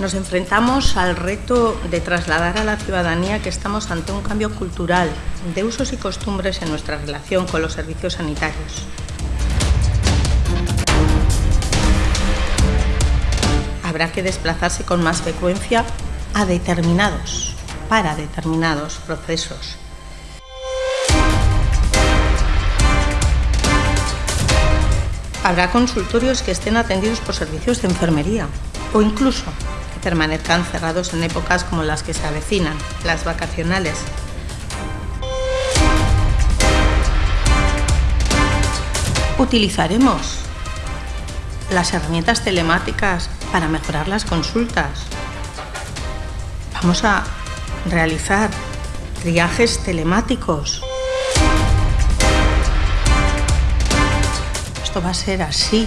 Nos enfrentamos al reto de trasladar a la ciudadanía que estamos ante un cambio cultural de usos y costumbres en nuestra relación con los servicios sanitarios. Habrá que desplazarse con más frecuencia a determinados, para determinados procesos. Habrá consultorios que estén atendidos por servicios de enfermería o incluso permanezcan cerrados en épocas como las que se avecinan, las vacacionales. Utilizaremos las herramientas telemáticas para mejorar las consultas. Vamos a realizar triajes telemáticos. Esto va a ser así